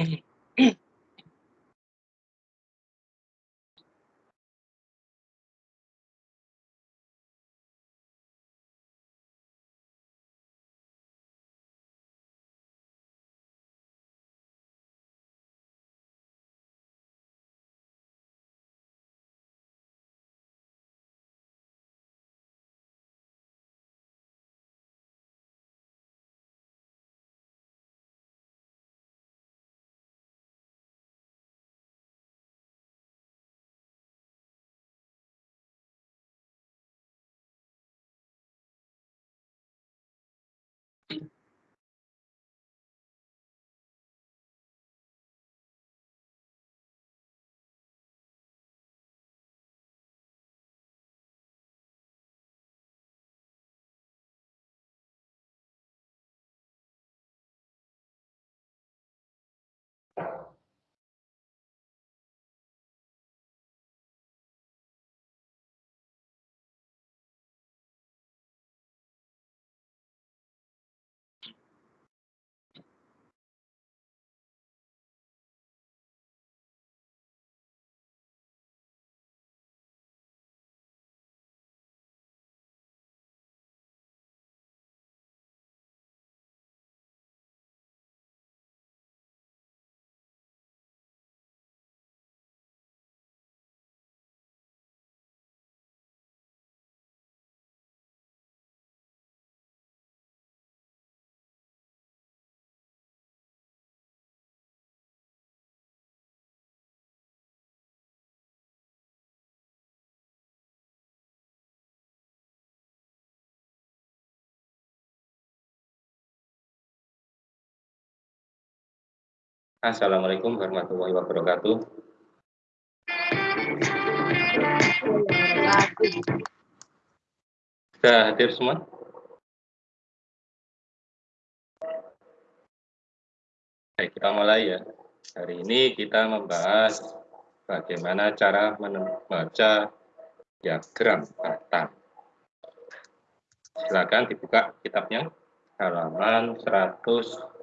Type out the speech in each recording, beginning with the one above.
Eh, Assalamualaikum warahmatullahi wabarakatuh. Sudah hadir semua? Baik, kita mulai ya. Hari ini kita membahas bagaimana cara membaca diagram batang. Silakan dibuka kitabnya halaman 100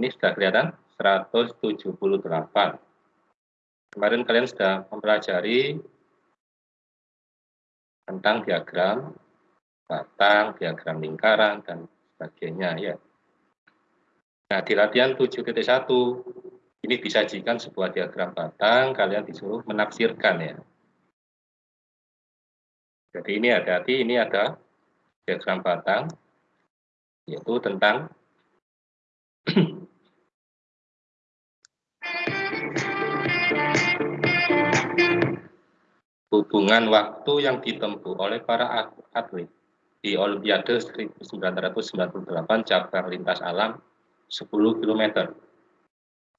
ini sudah kelihatan 178. Kemarin kalian sudah mempelajari tentang diagram batang, diagram lingkaran, dan sebagainya ya. Nah, di latihan 7.1 ini disajikan sebuah diagram batang, kalian disuruh menafsirkan ya. Jadi ini ada hati ini ada diagram batang, yaitu tentang hubungan waktu yang ditempuh oleh para atlet di Olimpiade 1998 cabang lintas alam 10 km.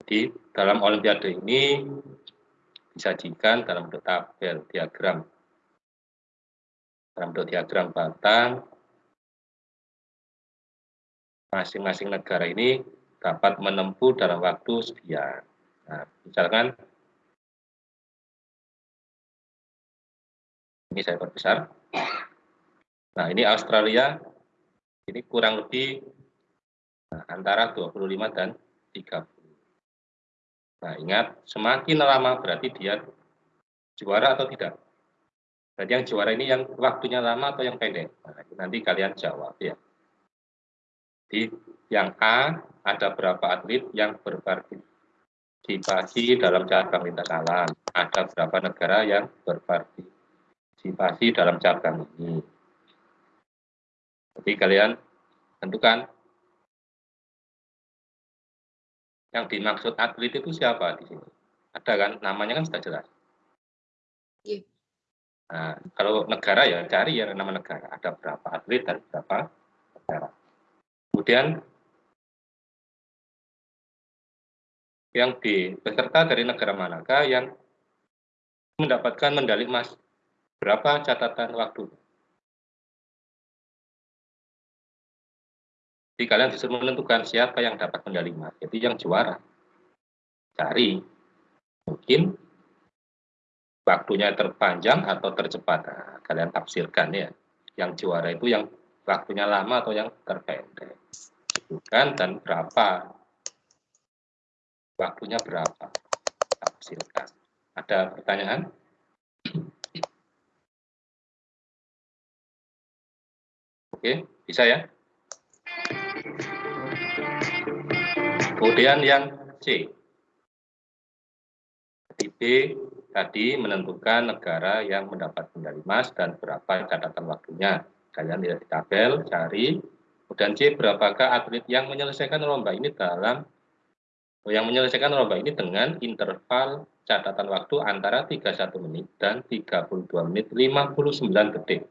Di dalam Olimpiade ini disajikan dalam bentuk tabel diagram. Dalam bentuk diagram batang, masing-masing negara ini dapat menempuh dalam waktu sekian. Nah, misalkan Ini saya perbesar. Nah, ini Australia. Ini kurang lebih nah, antara 25 dan 30. Nah, ingat, semakin lama berarti dia juara atau tidak. Jadi yang juara ini yang waktunya lama atau yang pendek. Nah, nanti kalian jawab ya. Di yang A ada berapa atlet yang berpartisipasi dalam cabang lintas alam. Ada berapa negara yang berpartisipasi partisipasi dalam cabang ini. Jadi kalian tentukan yang dimaksud atlet itu siapa di sini. Ada kan, namanya kan sudah jelas. Iya. Nah, kalau negara ya cari ya nama negara. Ada berapa atlet dan berapa negara. Kemudian yang di peserta dari negara manakah yang mendapatkan medali emas Berapa catatan waktu? Jadi kalian disuruh menentukan siapa yang dapat medali emas. Jadi yang juara. Cari. Mungkin waktunya terpanjang atau tercepat. Nah, kalian tafsirkan ya. Yang juara itu yang waktunya lama atau yang terpendek. Bukan dan berapa. Waktunya berapa. Tafsirkan. Ada pertanyaan? Oke, bisa ya? Kemudian yang C. Di B tadi menentukan negara yang mendapat medali emas dan berapa catatan waktunya. Kalian lihat di tabel, cari. Kemudian C, berapakah atlet yang menyelesaikan lomba ini dalam yang menyelesaikan lomba ini dengan interval catatan waktu antara 31 menit dan 32 menit 59 detik.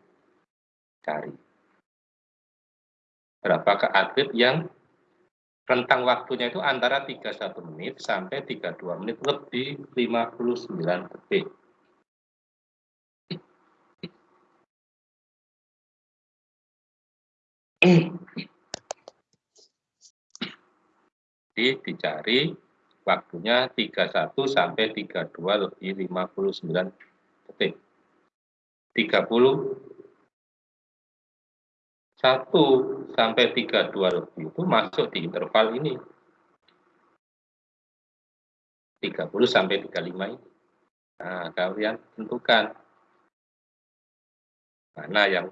Cari berapakah atlet yang rentang waktunya itu antara 31 menit sampai 32 menit lebih 59 detik. Jadi dicari waktunya 31 sampai 32 lebih 59 detik. 30 1 sampai 32 lebih itu masuk di interval ini. 30 sampai 35 ini. Nah, kalian tentukan mana yang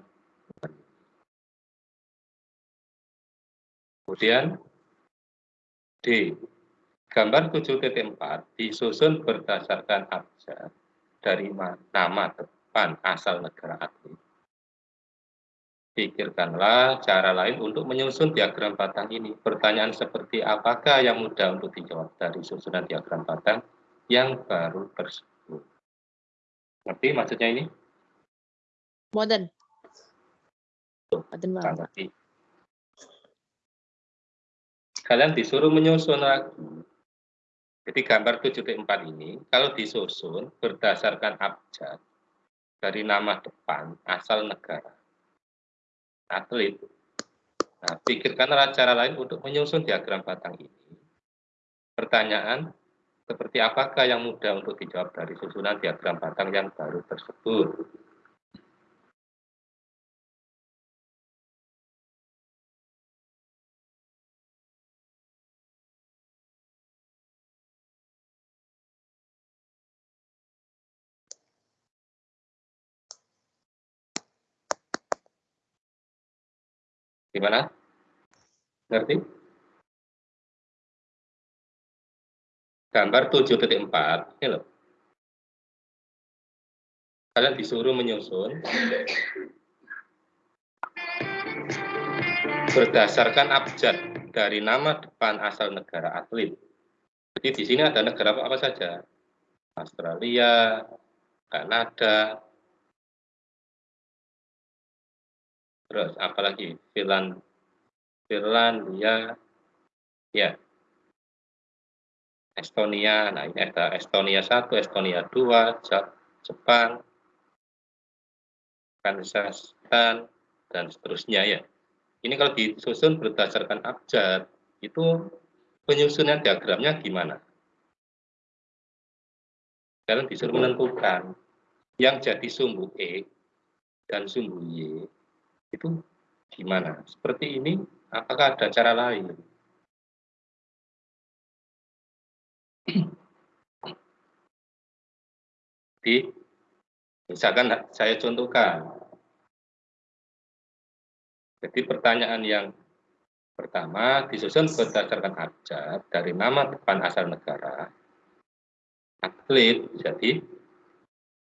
Kemudian D. Gambar 7.4 disusun berdasarkan abjad dari nama depan asal negara atlet Pikirkanlah cara lain untuk menyusun diagram batang ini. Pertanyaan seperti apakah yang mudah untuk dijawab dari susunan diagram batang yang baru tersebut. Ngerti maksudnya ini? Modern. Modern banget. Kalian disuruh menyusun lagi. Jadi gambar 7.4 ini, kalau disusun berdasarkan abjad dari nama depan asal negara atlet. Nah, pikirkanlah cara lain untuk menyusun diagram batang ini. Pertanyaan, seperti apakah yang mudah untuk dijawab dari susunan diagram batang yang baru tersebut? Gimana? Ngerti? gambar 7.4 ini loh. Kalian disuruh menyusun berdasarkan abjad dari nama depan asal negara atlet. Jadi di sini ada negara apa, apa saja? Australia, Kanada, terus apalagi Finland, Finlandia, ya, Estonia. Nah ini ada Estonia 1, Estonia 2, Jepang, Kazakhstan, dan seterusnya ya. Ini kalau disusun berdasarkan abjad, itu penyusunan diagramnya gimana? Kalian disuruh menentukan yang jadi sumbu E dan sumbu Y itu gimana? Seperti ini, apakah ada cara lain? Di, misalkan saya contohkan, jadi pertanyaan yang pertama disusun berdasarkan abjad dari nama depan asal negara, atlet, jadi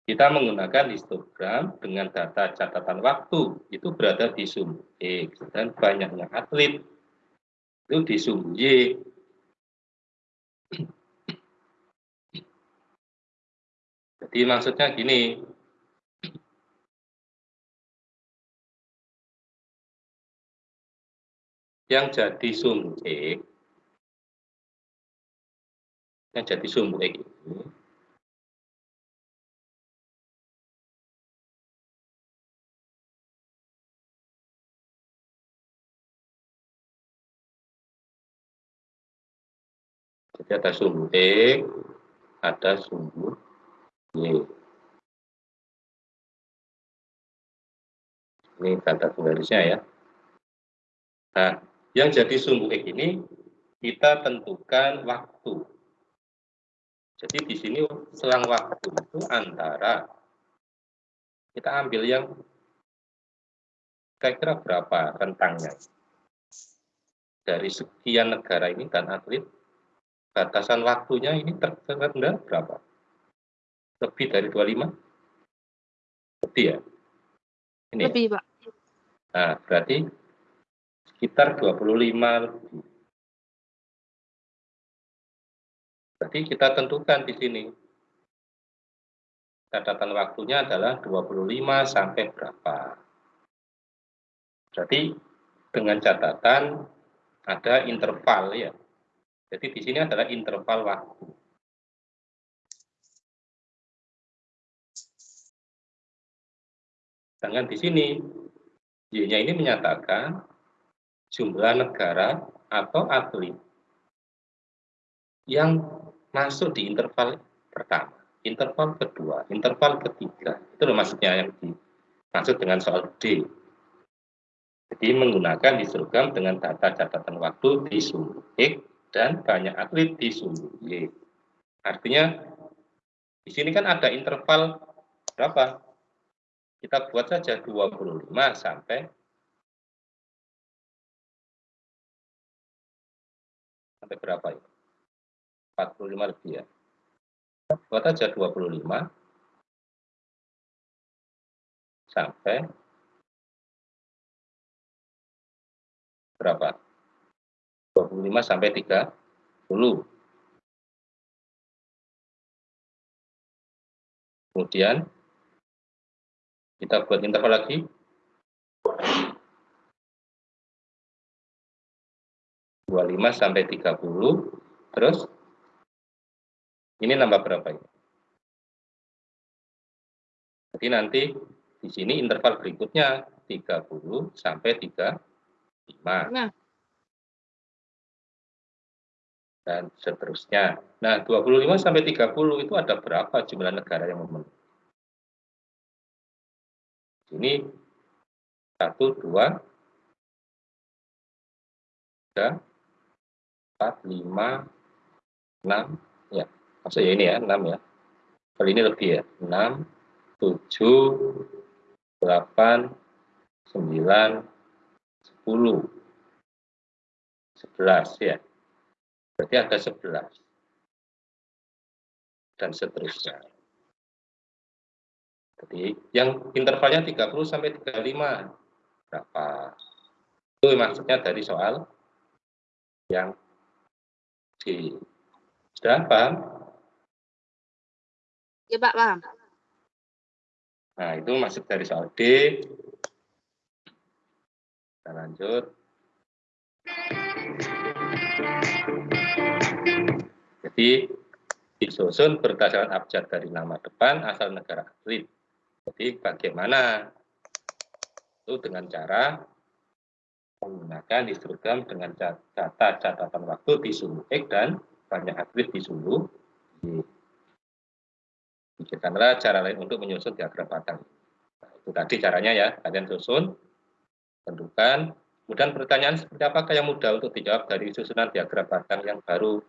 kita menggunakan histogram dengan data catatan waktu. Itu berada di sumbu X dan banyaknya atlet. Itu di sumbu Y. Jadi maksudnya gini, yang jadi sumbu X yang jadi sumbu X ini jadi ada sumbu X ada sumbu Y ini data garisnya ya nah yang jadi sumbu X ini kita tentukan waktu. Jadi di sini selang waktu itu antara kita ambil yang kira-kira berapa rentangnya. Dari sekian negara ini dan atlet, batasan waktunya ini terrendah berapa? Lebih dari 25? Lebih ya? Ini ya? Lebih, ya? Pak. Nah, berarti sekitar 25 lebih. Berarti kita tentukan di sini. Catatan waktunya adalah 25 sampai berapa. Berarti dengan catatan ada interval ya. Jadi di sini adalah interval waktu. Sedangkan di sini Y-nya ini menyatakan jumlah negara atau atlet yang masuk di interval pertama, interval kedua, interval ketiga. Itu loh maksudnya yang dimaksud dengan soal D. Jadi menggunakan histogram dengan data catatan waktu di sumbu X dan banyak atlet di sumbu Y. Artinya di sini kan ada interval berapa? Kita buat saja 25 sampai sampai berapa ya? 45 lebih ya. Buat aja 25 sampai berapa? 25 sampai 30. Kemudian kita buat interval lagi 25 sampai 30 terus ini nambah berapa ini? Jadi nanti di sini interval berikutnya 30 sampai 35. Nah. Dan seterusnya. Nah, 25 sampai 30 itu ada berapa jumlah negara yang memenuhi? Ini 1, 2, 3, 4, 5, 6, ya. Maksudnya ini ya, 6 ya. Kali ini lebih ya. 6, 7, 8, 9, 10, 11 ya. Berarti ada 11. dan seterusnya. Jadi yang intervalnya 30 sampai 35 berapa? Itu maksudnya dari soal yang di Sudah paham? Ya Pak, paham. Nah, itu masuk dari soal D. Kita lanjut. Jadi disusun berdasarkan abjad dari nama depan asal negara atlet. Jadi bagaimana? Itu dengan cara menggunakan histogram dengan data catatan waktu di sulu X dan banyak atlet di sulu Y. Pikirkanlah cara lain untuk menyusun diagram batang. Nah, itu tadi caranya ya, kalian susun, tentukan. Kemudian pertanyaan seperti apakah yang mudah untuk dijawab dari susunan diagram batang yang baru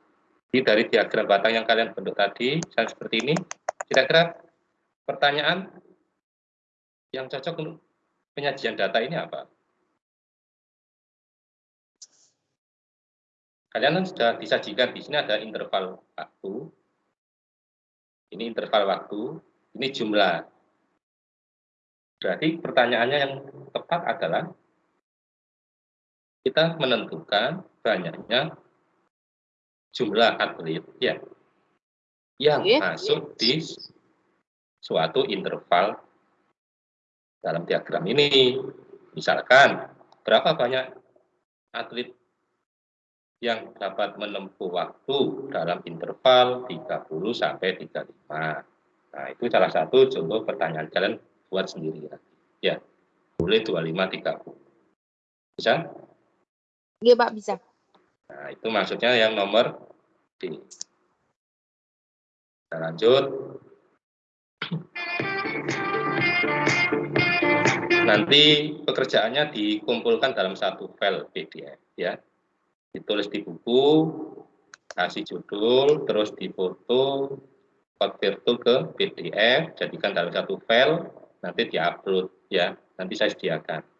jadi dari diagram batang yang kalian bentuk tadi, misalnya seperti ini, kira-kira pertanyaan yang cocok untuk penyajian data ini apa? Kalian kan sudah disajikan di sini ada interval waktu. Ini interval waktu, ini jumlah. Berarti pertanyaannya yang tepat adalah kita menentukan banyaknya jumlah atlet ya yang masuk di suatu interval dalam diagram ini. Misalkan, berapa banyak atlet yang dapat menempuh waktu dalam interval 30 sampai 35. Nah, itu salah satu contoh pertanyaan kalian buat sendiri ya. Ya, boleh 25 30. Bisa? Iya, Pak, bisa. Nah, itu maksudnya yang nomor D. Kita lanjut. Nanti pekerjaannya dikumpulkan dalam satu file PDF ya. Ditulis di buku, kasih judul, terus difoto, convert ke PDF, jadikan dalam satu file, nanti diupload ya. Nanti saya sediakan.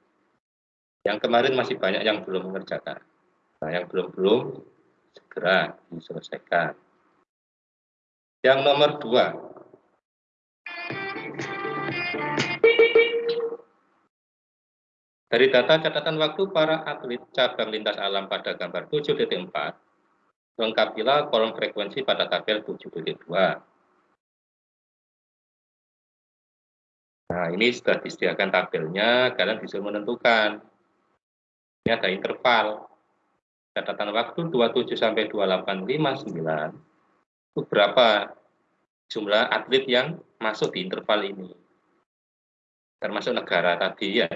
Yang kemarin masih banyak yang belum mengerjakan. Nah, yang belum-belum segera diselesaikan. Yang nomor dua, Dari data catatan waktu para atlet cabang lintas alam pada gambar 7.4, lengkapilah kolom frekuensi pada tabel 7.2. Nah, ini sudah disediakan tabelnya, kalian bisa menentukan. Ini ada interval. Catatan waktu 27 sampai 2859. Itu berapa jumlah atlet yang masuk di interval ini? Termasuk negara tadi ya,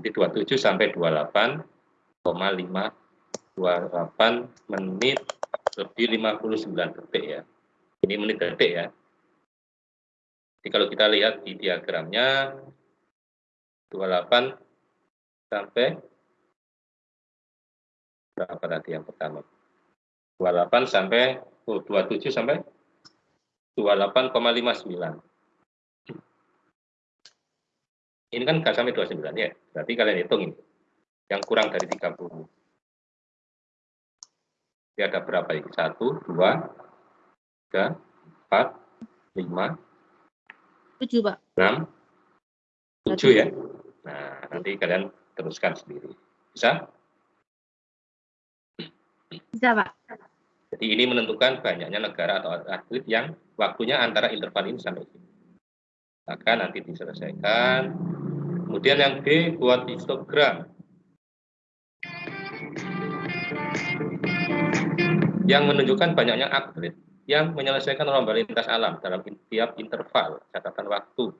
jadi 27 sampai 28,5 28 menit lebih 59 detik ya. Ini menit detik ya. Jadi kalau kita lihat di diagramnya 28 sampai berapa tadi yang pertama? 28 sampai oh, 27 sampai 28,59. Ini kan nggak sampai 29 ya. Berarti kalian hitung ini. Yang kurang dari 30. Ini ada berapa ini? 1, 2, 3, 4, 5, 7, Pak. 6, 7 ya. Nah, nanti kalian teruskan sendiri. Bisa? Bisa, Pak. Jadi ini menentukan banyaknya negara atau atlet yang waktunya antara interval ini sampai sini. Maka nanti diselesaikan Kemudian yang B buat histogram. Yang menunjukkan banyaknya atlet yang menyelesaikan lomba lintas alam dalam tiap interval catatan waktu.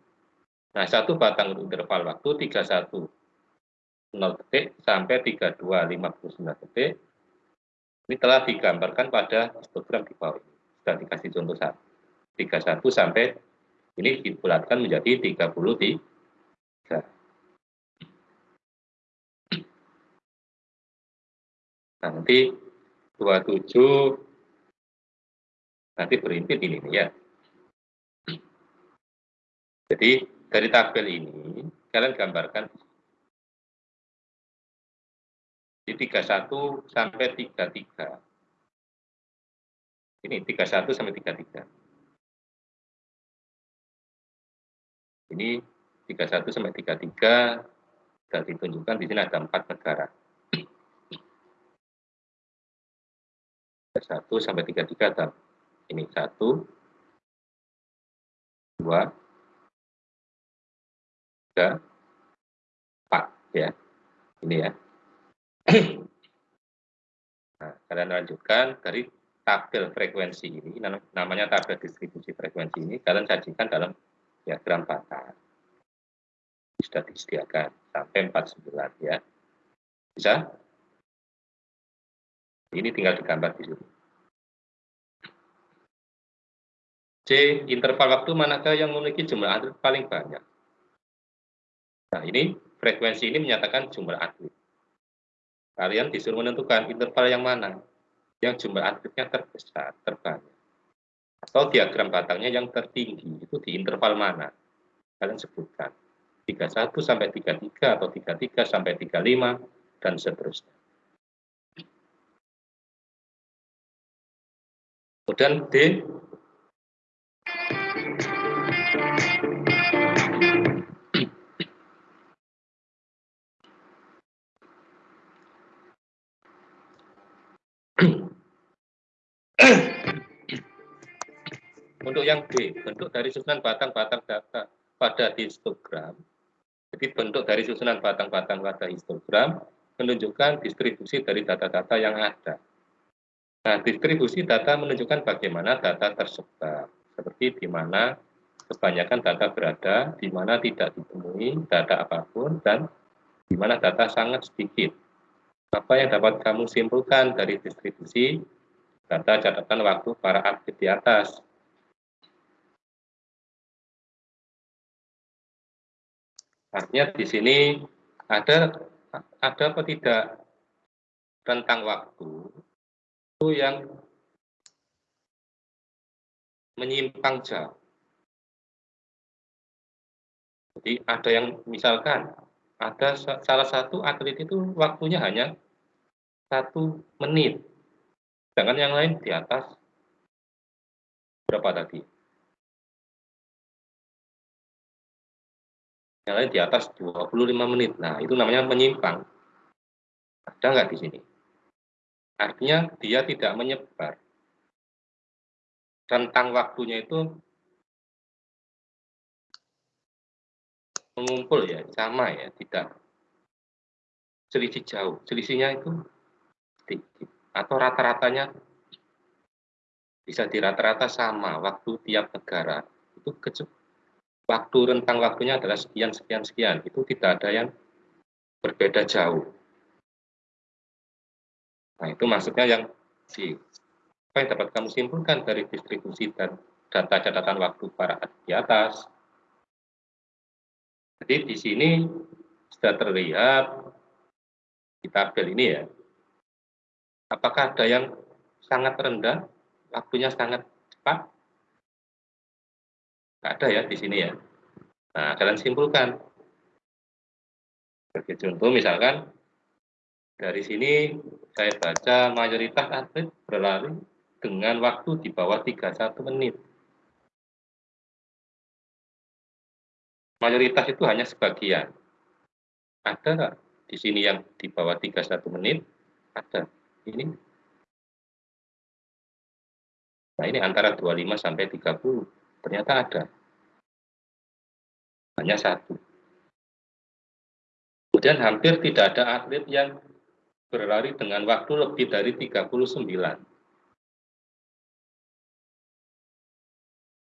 Nah, satu batang untuk interval waktu 31 0 detik sampai 32 59 detik. Ini telah digambarkan pada histogram di bawah ini. Sudah dikasih contoh satu. 31 sampai ini dibulatkan menjadi 33 nanti 27 nanti berimpit ini ya. Jadi dari tabel ini kalian gambarkan di 31 sampai 33. Ini 31 sampai 33. Ini 31 sampai 33 sudah ditunjukkan di sini ada empat negara. 1 sampai 33 ada ini 1 2 3 4 ya. Ini ya. Nah, kalian lanjutkan dari tabel frekuensi ini, namanya tabel distribusi frekuensi ini, kalian sajikan dalam diagram batang. Sudah disediakan sampai 49 ya. Bisa? Ini tinggal digambar di sini. C. Interval waktu manakah yang memiliki jumlah atlet paling banyak? Nah, ini frekuensi ini menyatakan jumlah atlet. Kalian disuruh menentukan interval yang mana yang jumlah atletnya terbesar, terbanyak. Atau diagram batangnya yang tertinggi, itu di interval mana? Kalian sebutkan. 31 sampai 33 atau 33 sampai 35 dan seterusnya. Kemudian D Untuk yang D, bentuk dari susunan batang-batang data pada histogram. Jadi bentuk dari susunan batang-batang pada histogram menunjukkan distribusi dari data-data yang ada. Nah, distribusi data menunjukkan bagaimana data tersebar, seperti di mana kebanyakan data berada, di mana tidak ditemui data apa pun, dan di mana data sangat sedikit. Apa yang dapat kamu simpulkan dari distribusi data catatan waktu para aktif di atas? Artinya di sini ada ada apa tidak rentang waktu itu yang menyimpang jauh. Jadi ada yang misalkan ada salah satu atlet itu waktunya hanya satu menit, sedangkan yang lain di atas berapa tadi? yang lain di atas 25 menit. Nah, itu namanya menyimpang. Ada nggak di sini? Artinya dia tidak menyebar. Rentang waktunya itu mengumpul ya, sama ya, tidak selisih jauh. Selisihnya itu sedikit. Atau rata-ratanya bisa di rata-rata sama waktu tiap negara. Itu waktu rentang waktunya adalah sekian sekian sekian. Itu tidak ada yang berbeda jauh. Nah itu maksudnya yang si apa yang dapat kamu simpulkan dari distribusi dan data catatan waktu para di atas. Jadi di sini sudah terlihat di tabel ini ya apakah ada yang sangat rendah waktunya sangat cepat ada ya di sini ya. Nah, kalian simpulkan. Sebagai contoh misalkan dari sini saya baca mayoritas atlet berlari dengan waktu di bawah 31 menit. Mayoritas itu hanya sebagian. Ada di sini yang di bawah 31 menit? Ada. Ini. Nah, ini antara 25 sampai 30 ternyata ada. Hanya satu. Kemudian hampir tidak ada atlet yang berlari dengan waktu lebih dari 39.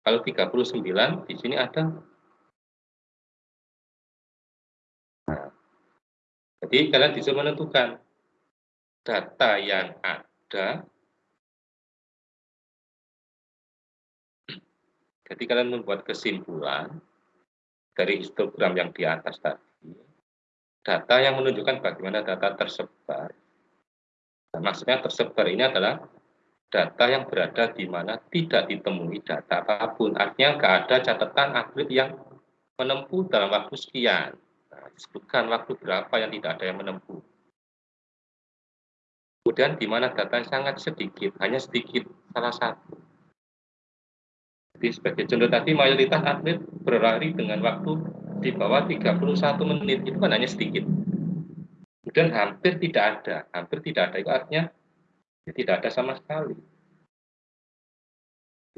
Kalau 39 di sini ada. Nah, jadi kalian bisa menentukan data yang ada Jadi kalian membuat kesimpulan dari histogram yang di atas tadi, data yang menunjukkan bagaimana data tersebar. Nah, maksudnya tersebar ini adalah data yang berada di mana tidak ditemui data apa pun. Artinya nggak ada catatan atlet yang menempuh dalam waktu sekian. Nah, disebutkan waktu berapa yang tidak ada yang menempuh. Kemudian di mana data sangat sedikit, hanya sedikit salah satu. Jadi sebagai contoh tadi mayoritas atlet berlari dengan waktu di bawah 31 menit itu kan hanya sedikit. Kemudian hampir tidak ada, hampir tidak ada itu artinya ya tidak ada sama sekali.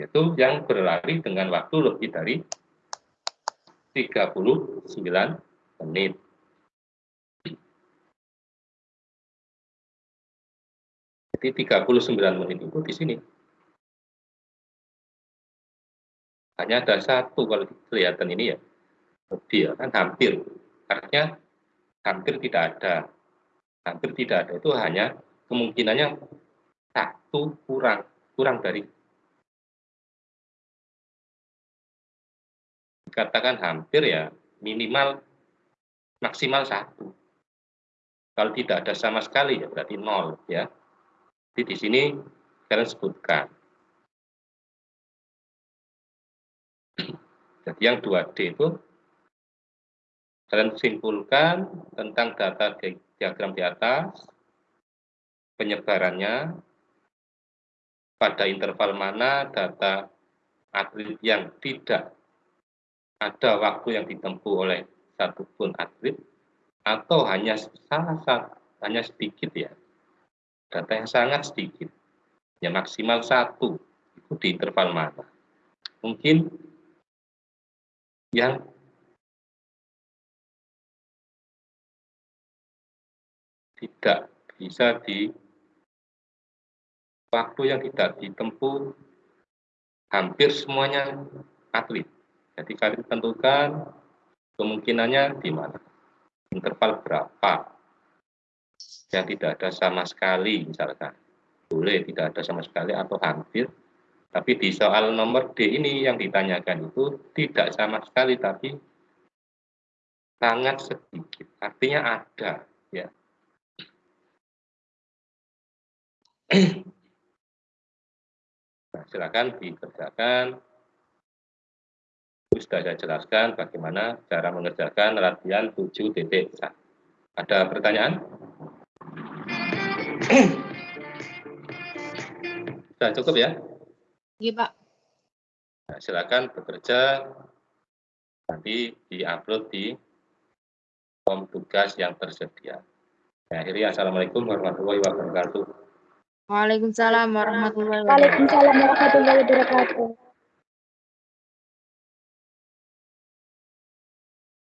Yaitu yang berlari dengan waktu lebih dari 39 menit. Jadi 39 menit itu di sini. Hanya ada satu kalau kelihatan ini ya. Lebih ya, kan hampir. Artinya hampir tidak ada. Hampir tidak ada itu hanya kemungkinannya satu kurang. Kurang dari dikatakan hampir ya minimal maksimal satu. Kalau tidak ada sama sekali ya berarti nol ya. Jadi di sini kalian sebutkan. Jadi yang 2D itu kalian simpulkan tentang data diagram di atas, penyebarannya, pada interval mana data atlet yang tidak ada waktu yang ditempuh oleh satu pun atlet atau hanya salah satu hanya sedikit ya data yang sangat sedikit ya maksimal satu itu di interval mana. Mungkin yang tidak bisa di waktu yang tidak ditempuh hampir semuanya atlet. Jadi kalian tentukan kemungkinannya di mana. Interval berapa yang tidak ada sama sekali misalkan. Boleh tidak ada sama sekali atau hampir. Tapi di soal nomor D ini yang ditanyakan itu tidak sama sekali tapi sangat sedikit. Artinya ada ya. Nah, silakan dikerjakan sudah saya jelaskan bagaimana cara mengerjakan latihan 7 titik. Ada pertanyaan? Sudah cukup ya? Iya, Pak. Nah, silakan bekerja nanti di-upload di form tugas yang tersedia. Nah, akhirnya Assalamualaikum warahmatullahi wabarakatuh. Waalaikumsalam warahmatullahi wabarakatuh. Waalaikumsalam warahmatullahi wabarakatuh.